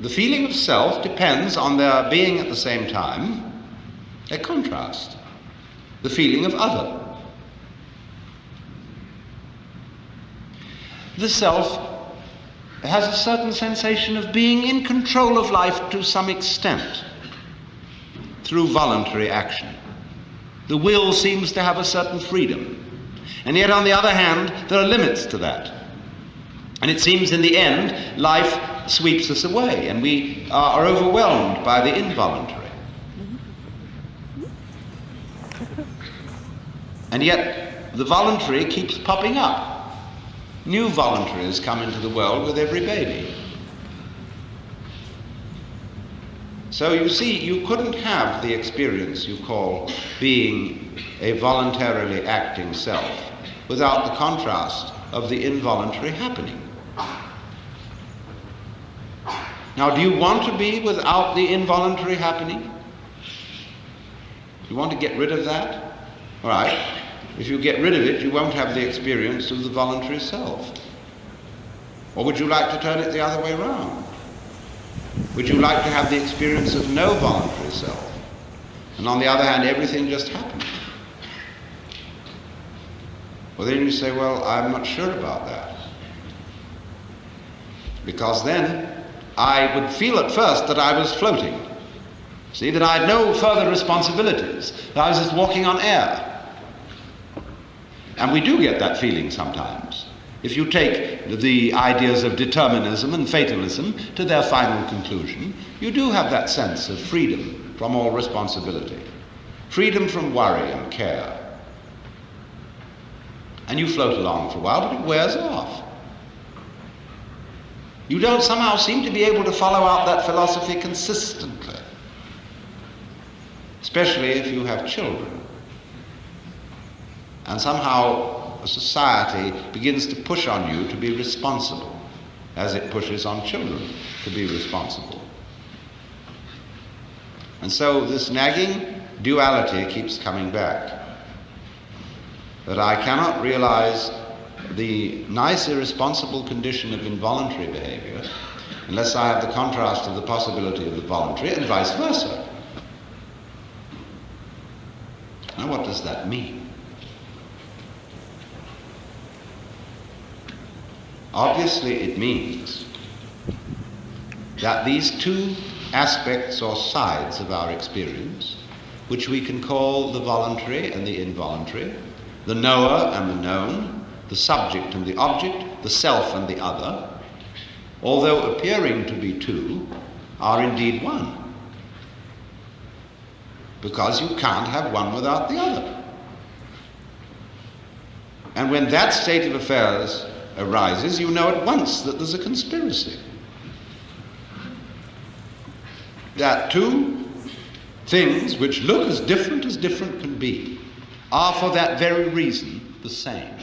The feeling of self depends on there being at the same time a contrast, the feeling of other. The self has a certain sensation of being in control of life to some extent through voluntary action. The will seems to have a certain freedom. And yet, on the other hand, there are limits to that. And it seems in the end, life sweeps us away and we are overwhelmed by the involuntary. And yet, the voluntary keeps popping up. New voluntaries come into the world with every baby. So you see, you couldn't have the experience you call being a voluntarily acting self without the contrast of the involuntary happening. Now, do you want to be without the involuntary happening? You want to get rid of that? All right. If you get rid of it, you won't have the experience of the voluntary self. Or would you like to turn it the other way around? Would you like to have the experience of no voluntary self? And on the other hand, everything just happens. Well, then you say, well, I'm not sure about that. Because then I would feel at first that I was floating. See, that I had no further responsibilities, that I was just walking on air. And we do get that feeling sometimes. If you take the ideas of determinism and fatalism to their final conclusion, you do have that sense of freedom from all responsibility, freedom from worry and care. And you float along for a while, but it wears off. You don't somehow seem to be able to follow out that philosophy consistently, especially if you have children. And somehow a society begins to push on you to be responsible, as it pushes on children to be responsible. And so this nagging duality keeps coming back. That I cannot realize the nice irresponsible condition of involuntary behavior unless I have the contrast of the possibility of the voluntary and vice versa. Now, what does that mean? Obviously, it means that these two aspects or sides of our experience, which we can call the voluntary and the involuntary, the knower and the known, the subject and the object, the self and the other, although appearing to be two, are indeed one. Because you can't have one without the other. And when that state of affairs arises, you know at once that there's a conspiracy. That two things which look as different as different can be are for that very reason the same.